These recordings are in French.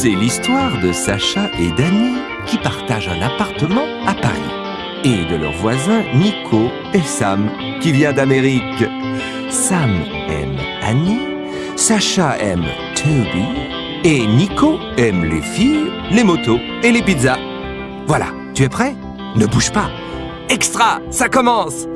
C'est l'histoire de Sacha et Dany qui partagent un appartement à Paris. Et de leurs voisins Nico et Sam qui vient d'Amérique. Sam aime Annie, Sacha aime Toby et Nico aime les filles, les motos et les pizzas. Voilà, tu es prêt? Ne bouge pas. Extra, ça commence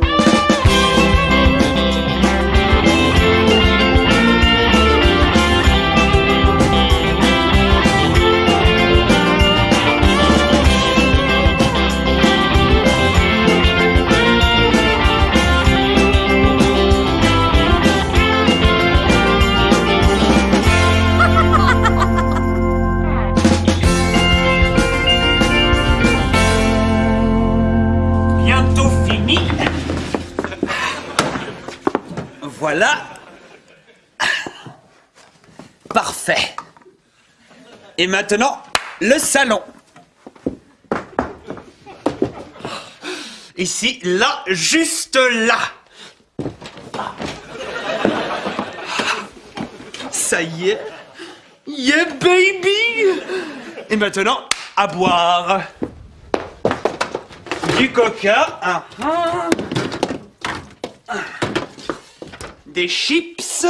Et maintenant, le salon. Ici, là, juste là. Ça y est. Yeah, baby Et maintenant, à boire. Du coca, des chips,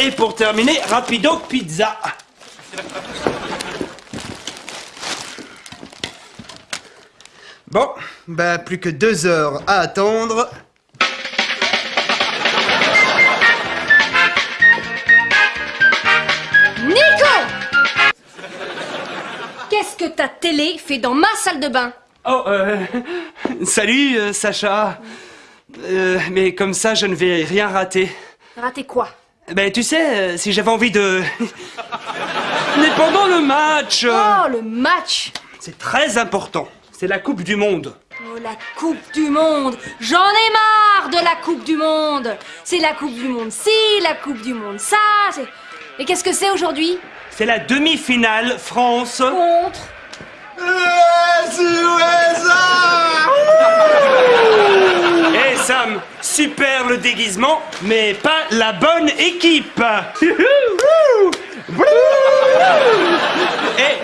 et pour terminer, rapido pizza. Bon, bah plus que deux heures à attendre. Nico Qu'est-ce que ta télé fait dans ma salle de bain? Oh, euh, salut euh, Sacha. Euh, mais comme ça, je ne vais rien rater. Raté quoi? Ben, tu sais, euh, si j'avais envie de. Mais pendant le match euh, Oh, le match C'est très important. C'est la Coupe du Monde. Oh, la Coupe du Monde J'en ai marre de la Coupe du Monde C'est la Coupe du Monde ci, la Coupe du Monde ça, c'est... Et qu'est-ce que c'est aujourd'hui? C'est la demi-finale France. Contre Eh Sam, super le déguisement, mais pas la bonne équipe. Eh,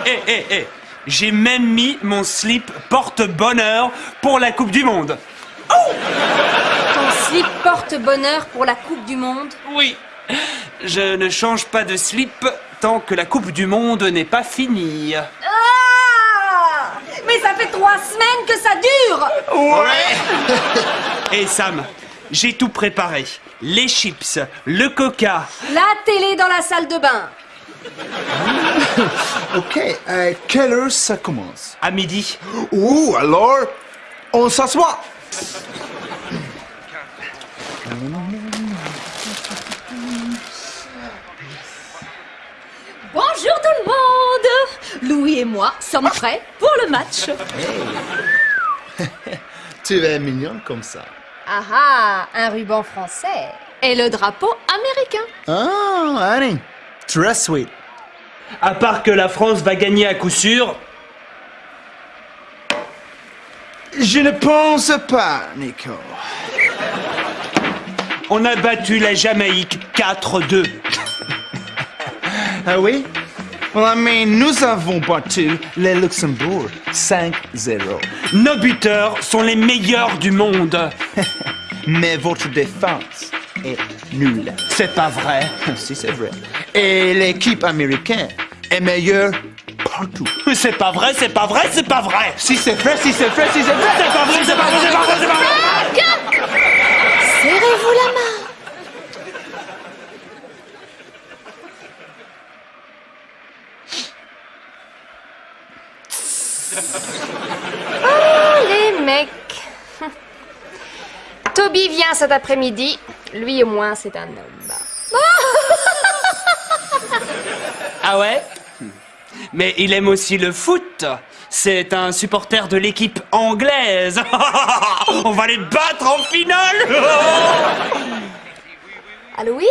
eh, eh, eh. J'ai même mis mon slip porte-bonheur pour la Coupe du Monde. Ton slip porte-bonheur pour la Coupe du Monde Oui, je ne change pas de slip tant que la Coupe du Monde n'est pas finie. Ah Mais ça fait trois semaines que ça dure Et Sam, j'ai tout préparé. Les chips, le coca. La télé dans la salle de bain Ok, à quelle heure ça commence? À midi. Ouh, alors, on s'assoit. Bonjour tout le monde Louis et moi sommes prêts pour le match. Tu es mignonne comme ça. Ah ah, un ruban français et le drapeau américain. Ah, Annie, très sweet. À part que la France va gagner à coup sûr. Je ne pense pas, Nico. On a battu la Jamaïque 4-2. Ah oui? Ouais, mais nous avons battu le Luxembourg 5-0. Nos buteurs sont les meilleurs du monde. Mais votre défense est nulle. C'est pas vrai. si, c'est vrai. Et l'équipe américaine est meilleure partout. C'est pas vrai, c'est pas vrai, c'est pas vrai. Si c'est vrai, si c'est vrai, si c'est vrai. C'est pas vrai, c'est pas vrai, c'est pas vrai, c'est pas vrai. Serrez-vous la main. Oh, les mecs. Toby vient cet après-midi. Lui au moins, c'est un homme. Ah ouais? Mais il aime aussi le foot. C'est un supporter de l'équipe anglaise. On va les battre en finale. Allô, oui?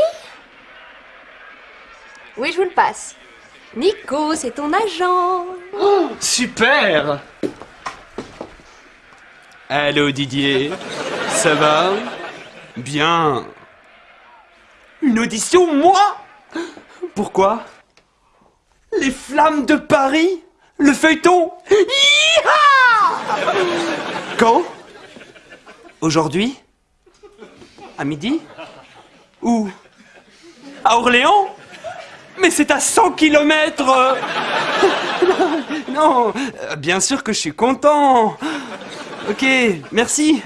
Oui, je vous le passe. Nico, c'est ton agent. Super Allô Didier, ça va Bien. Une audition, moi Pourquoi Les flammes de Paris Le feuilleton. Quand Aujourd'hui À midi Où À Orléans Mais c'est à 100 kilomètres. Non, bien sûr que je suis content. Ok, merci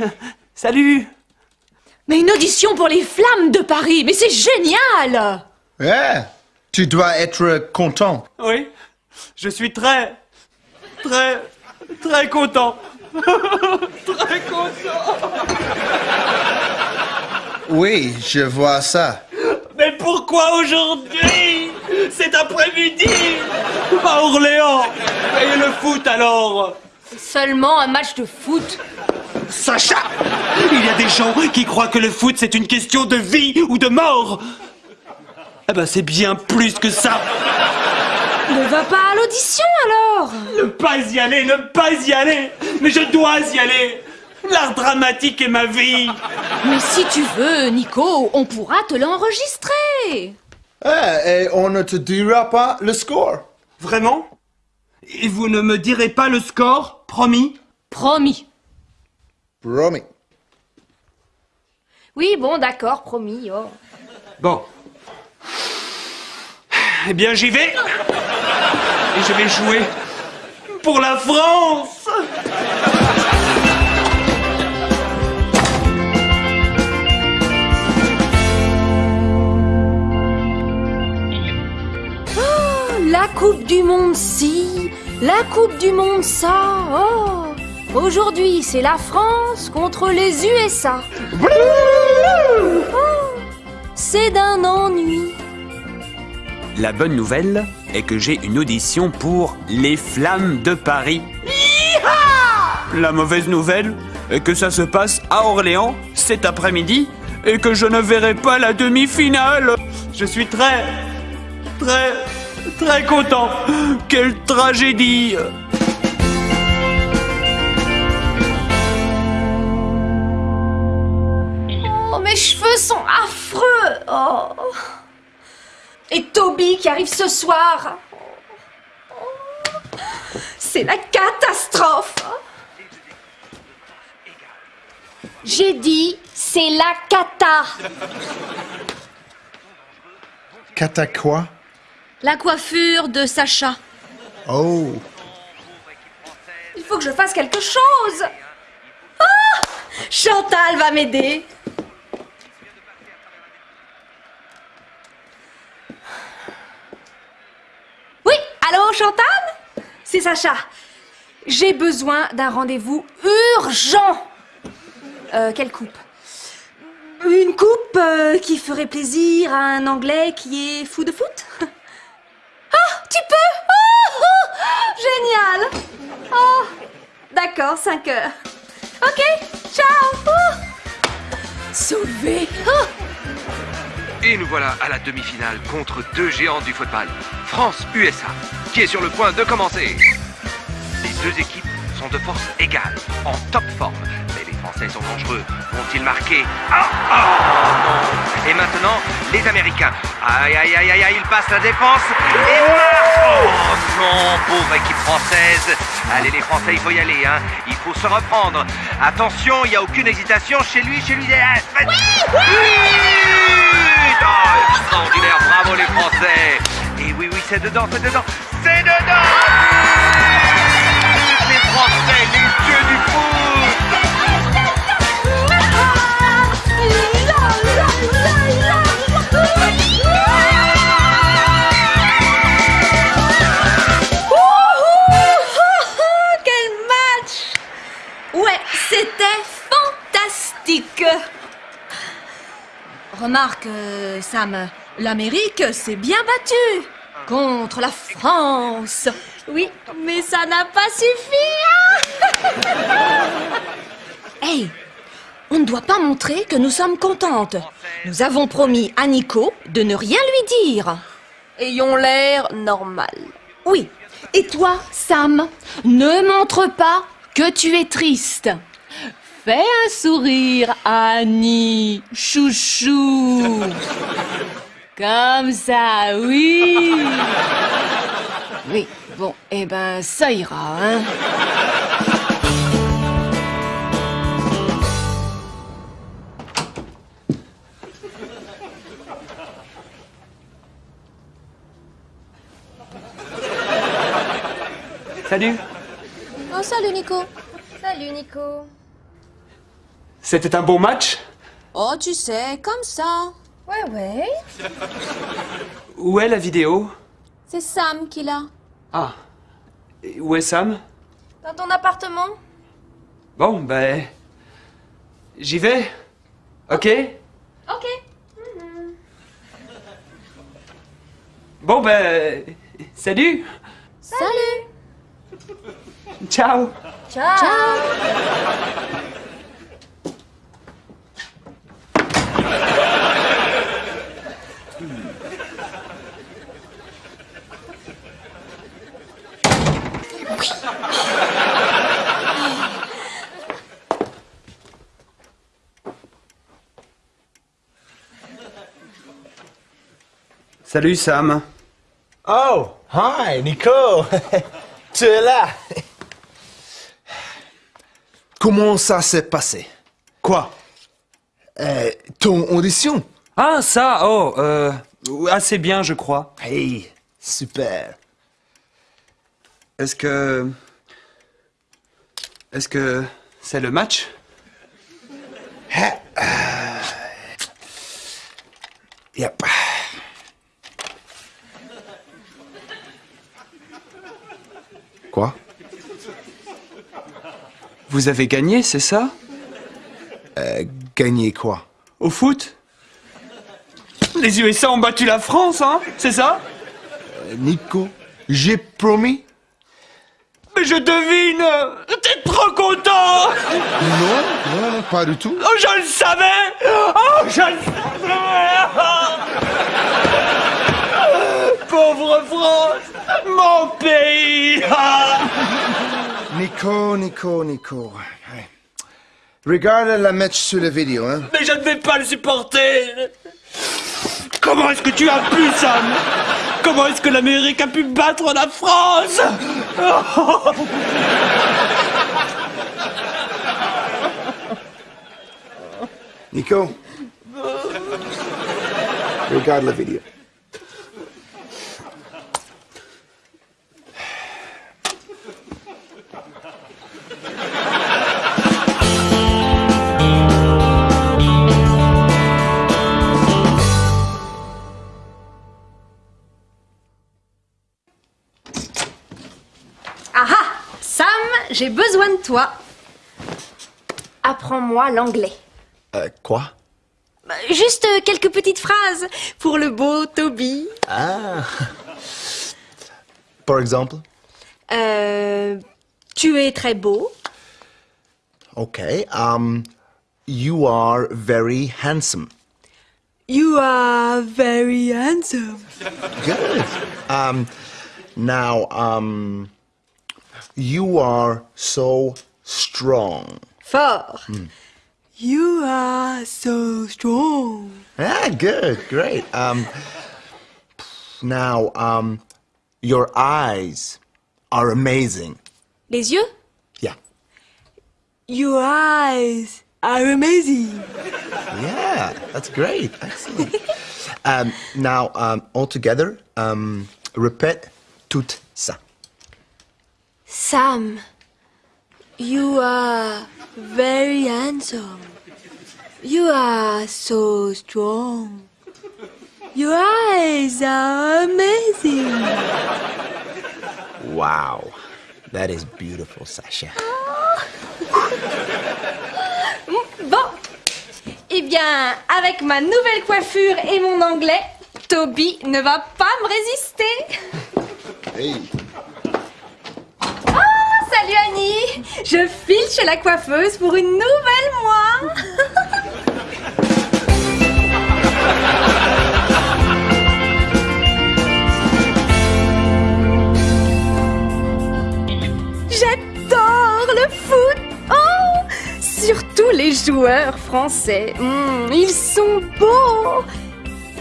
Salut Mais une audition pour les flammes de Paris, mais c'est génial Ouais, tu dois être content. Oui, je suis très, très, très content. très content. Oui, je vois ça. Mais pourquoi aujourd'hui? Cet après-midi À Orléans Et le foot alors Seulement un match de foot. Sacha Il y a des gens qui croient que le foot c'est une question de vie ou de mort. Eh ben c'est bien plus que ça. Ne va pas à l'audition alors. Ne pas y aller, ne pas y aller. Mais je dois y aller. L'art dramatique est ma vie. Mais si tu veux, Nico, on pourra te l'enregistrer. Eh, et on ne te dira pas le score. Vraiment? Et vous ne me direz pas le score, promis? Promis. Promis. Oui, bon, d'accord, promis. Oh. Bon. Eh bien, j'y vais. Et je vais jouer pour la France. La Coupe du Monde ci, la Coupe du Monde ça. Oh. Aujourd'hui, c'est la France contre les USA. Oh. C'est d'un ennui. La bonne nouvelle est que j'ai une audition pour Les Flammes de Paris. La mauvaise nouvelle est que ça se passe à Orléans cet après-midi et que je ne verrai pas la demi-finale. Je suis très, très, très content. Quelle tragédie mes cheveux sont affreux. Oh. Et Toby qui arrive ce soir. Oh. C'est la catastrophe. J'ai dit, c'est la cata. Cata quoi? La coiffure de Sacha. Oh. Il faut que je fasse quelque chose. Ah Chantal va m'aider. Oui, allô Chantal C'est Sacha. J'ai besoin d'un rendez-vous urgent. Euh, quelle coupe? Une coupe euh, qui ferait plaisir à un Anglais qui est fou de foot? Ah, tu peux Oh, oh, Génial Oh, d'accord, 5 heures. Ok, ciao Oh. Sauvé Oh. Et nous voilà à la demi-finale contre deux géants du football, France-USA, qui est sur le point de commencer. Deux équipes sont de force égale, en top forme. Mais les Français sont dangereux. Vont-ils marquer? Ah ah! Et maintenant, les Américains. Aïe aïe aïe aïe aïe, ils passent la défense. Et Oh non, pauvre équipe française. Allez les Français, il faut y aller, hein. Il faut se reprendre. Attention, il n'y a aucune hésitation chez lui, chez lui. Ah, faites- Oh, extraordinaire, bravo les Français. Et oui, oui, c'est dedans, c'est dedans, c'est dedans fantastique Remarque, Sam, l'Amérique s'est bien battue contre la France. Oui, mais ça n'a pas suffi. hein. hey, on ne doit pas montrer que nous sommes contentes. Nous avons promis à Nico de ne rien lui dire. Ayons l'air normal. Oui. Et toi, Sam, ne montre pas que tu es triste. Fais un sourire, Annie, chouchou. Comme ça, oui. Oui, bon, eh ben, ça ira, hein. Salut Oh, salut Nico. Salut Nico. C'était un bon match? Oh, tu sais, comme ça. Ouais, ouais. Où est la vidéo? C'est Sam qui l'a. Ah. Et Où est Sam? Dans ton appartement Bon, ben... J'y vais Ok? Ok. Bon, ben... Salut Salut. Ciao Ciao. Salut Sam Oh, hi, Nico. tu es là. Comment ça s'est passé? Quoi? Euh, Ton audition Ah, ça Oh, euh... Assez bien, je crois. Hey, super. Est-ce que... Est-ce que... C'est le match? Vous avez gagné, c'est ça? Gagner quoi? Au foot? Les USA ont battu la France, hein C'est ça? Euh, Nico, j'ai promis. Mais je devine T'es trop content. Non, non, non, pas du tout. Oh, je le savais. Oh, je le savais. Pauvre France Mon pays Nico, Nico, Nico. Ouais. Regarde la match sur la vidéo, hein. Mais je ne vais pas le supporter Comment est-ce que tu as pu, Sam? Comment est-ce que l'Amérique a pu battre la France? Nico. Regarde la vidéo. J'ai besoin de toi. Apprends-moi l'anglais. Euh, quoi? Bah, Juste euh, quelques petites phrases pour le beau Toby. Ah. Par exemple? Euh, tu es très beau. Okay. Um, you are very handsome. You are very handsome. Good. Um, now, um, you are so strong. Fort. You are so strong. Ah, good, great. Um, now, um, your eyes are amazing. Les yeux Yeah. Your eyes are amazing. Yeah, that's great. Excellent. um, now, um, all together, um, répète tout ça. Sam, you are very handsome. You are so strong. Your eyes are amazing. Wow, that is beautiful, Sasha. Bon, eh bien, avec ma nouvelle coiffure et mon anglais, Toby ne va pas me résister. Hey. Salut Annie, je file chez la coiffeuse pour une nouvelle moi. J'adore le foot. Oh, surtout joueurs français. Hmm, ils sont beaux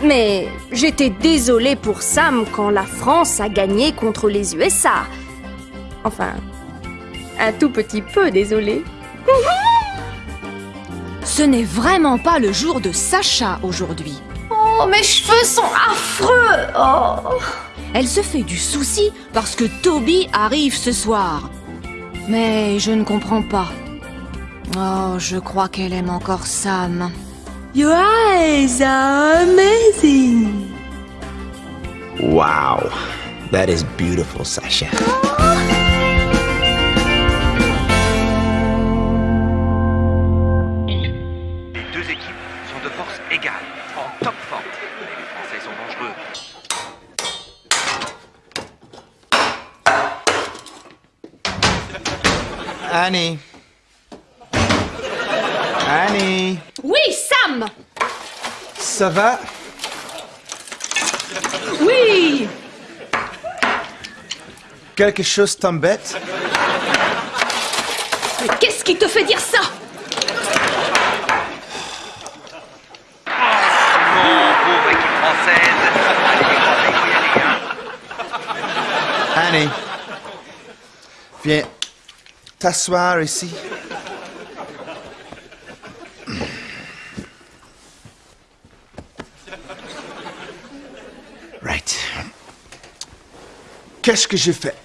Mais j'étais désolée pour Sam quand la France a gagné contre les USA. Enfin, un tout petit peu désolée. Ce n'est vraiment pas le jour de Sacha aujourd'hui. Oh, mes cheveux sont affreux Oh Elle se fait du souci parce que Toby arrive ce soir. Mais je ne comprends pas. Oh, je crois qu'elle aime encore Sam. Your eyes are amazing Wow. That is beautiful, Sasha. Annie. Annie. Oui, Sam Ça va? Oui Quelque chose t'embête? Mais qu'est-ce qui te fait dire ça? Annie. Viens t'asseoir ici. Right. Qu'est-ce que j'ai fait?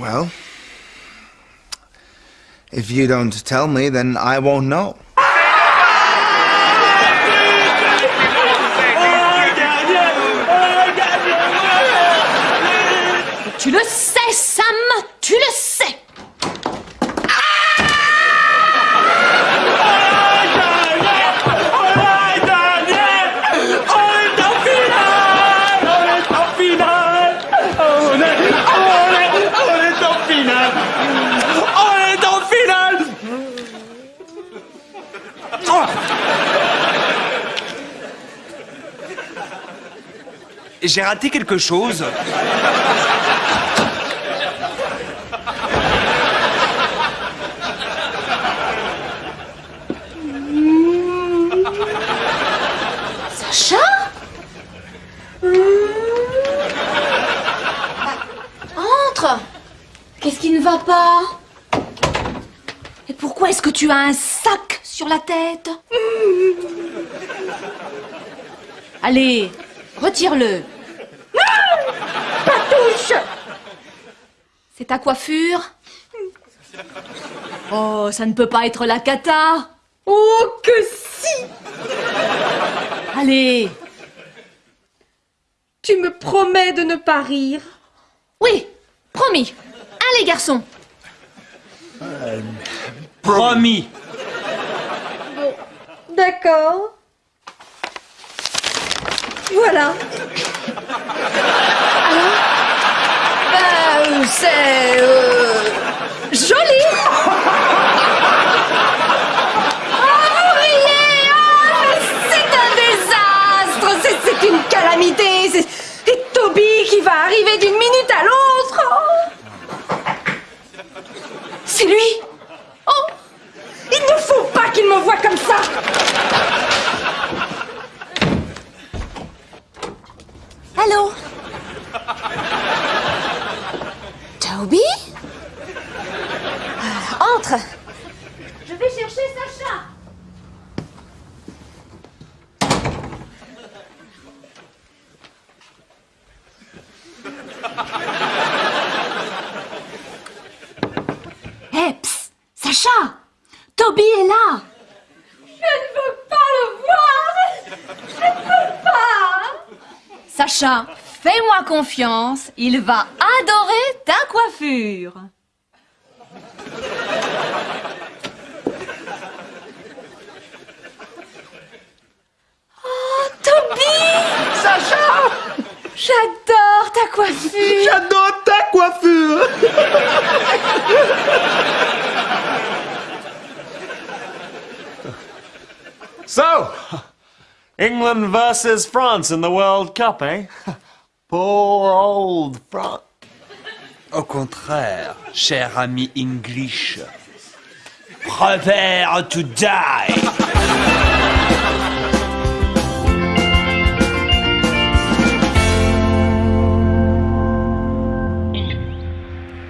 Extraordinaire, if you don't tell me, then I won't know. J'ai raté quelque chose. Sacha? Entre Qu'est-ce qui ne va pas? Et pourquoi est-ce que tu as un sac sur la tête? Allez, retire-le. C'est ta coiffure? Oh, ça ne peut pas être la cata. Oh, que si! Allez. Tu me promets de ne pas rire. Oui, promis. Allez, garçon. Promis. D'accord. Voilà. C'est... euh, joli. Ah, mais C'est un désastre. C'est une calamité. C'est- Toby qui va arriver d'une minute à l'autre. Oh. C'est lui. Oh Il ne faut pas qu'il me voie comme ça. Allô? Toby Euh, Entre. Je vais chercher Sacha. Hé, psst, Sacha Toby est là. Je ne veux pas le voir. Je ne peux pas. Sacha, fais-moi confiance, il va coiffure. Oh, Toby Sacha J'adore ta coiffure J'adore ta coiffure! So, England versus France in the World Cup, eh? Poor old France. Au contraire, cher ami English. Prepare to die.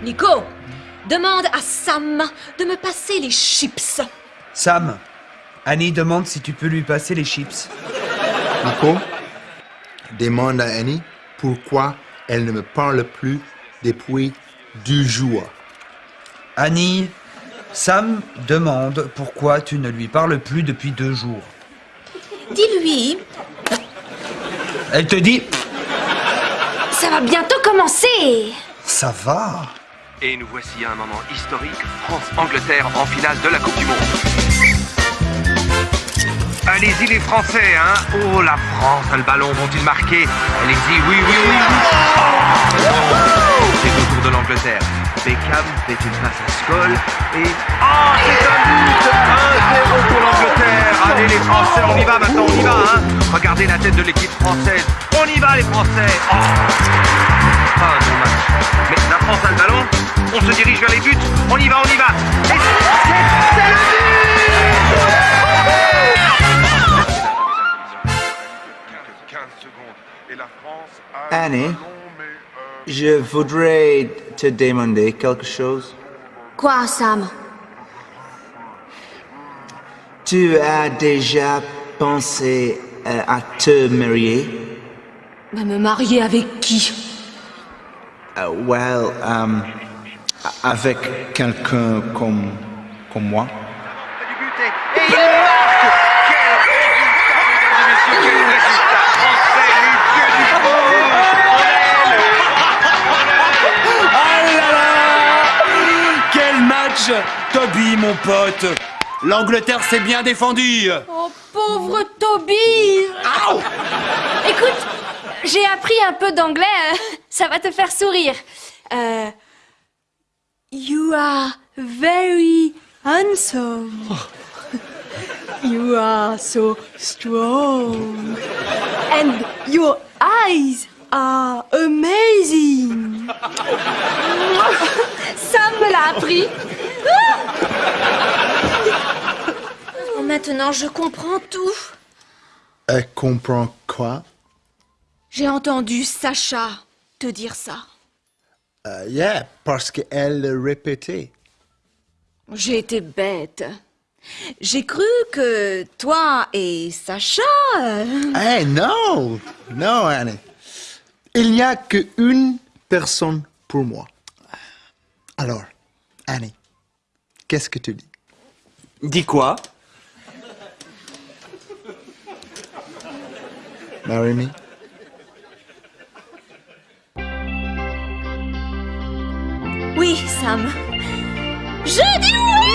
Nico, demande à Sam de me passer les chips. Sam, Annie demande si tu peux lui passer les chips. Nico, demande à Annie pourquoi elle ne me parle plus depuis deux jours. Annie, Sam demande pourquoi tu ne lui parles plus depuis deux jours. Dis-lui, Elle te dit Ça va bientôt commencer Ça va. Et nous voici à un moment historique, France-Angleterre en finale de la Coupe du Monde. Allez-y les Français, hein Oh, la France le ballon, vont-ils marquer Allez-y, oui, oui, oui C'est au tour de l'Angleterre. Beckham fait une passe à Skoll et... Oh, c'est un but 1-0 pour l'Angleterre. Allez les Français, on y va maintenant, on y va, hein. Regardez la tête de l'équipe française. On y va les Français. Oh Pas un bon match. Mais la France a le ballon, on se dirige vers les buts, on y va, on y va. Et c'est le Annie, je voudrais te demander quelque chose. quoi, Sam? Tu as déjà pensé euh, à te marier? Mais me marier avec qui? Uh, well, um, avec quelqu'un comme, comme moi. du but match Toby, mon pote L'Angleterre s'est bien défendue Oh, pauvre Toby Écoute, j'ai appris un peu d'anglais, euh, ça va te faire sourire. Euh, you are very handsome. You are so strong. And your eyes are amazing. Sam me l'a appris. Oh, Maintenant, je comprends tout. Elle comprend quoi? J'ai entendu Sacha te dire ça. Euh, yeah, parce qu'elle le répétait. J'ai été bête. J'ai cru que toi et Sacha... euh, Hey, non! Non, Annie. Il n'y a qu'une personne pour moi. Alors, Annie, qu'est-ce que tu dis? Dis quoi? Marry me Oui, Sam. Je dis oui!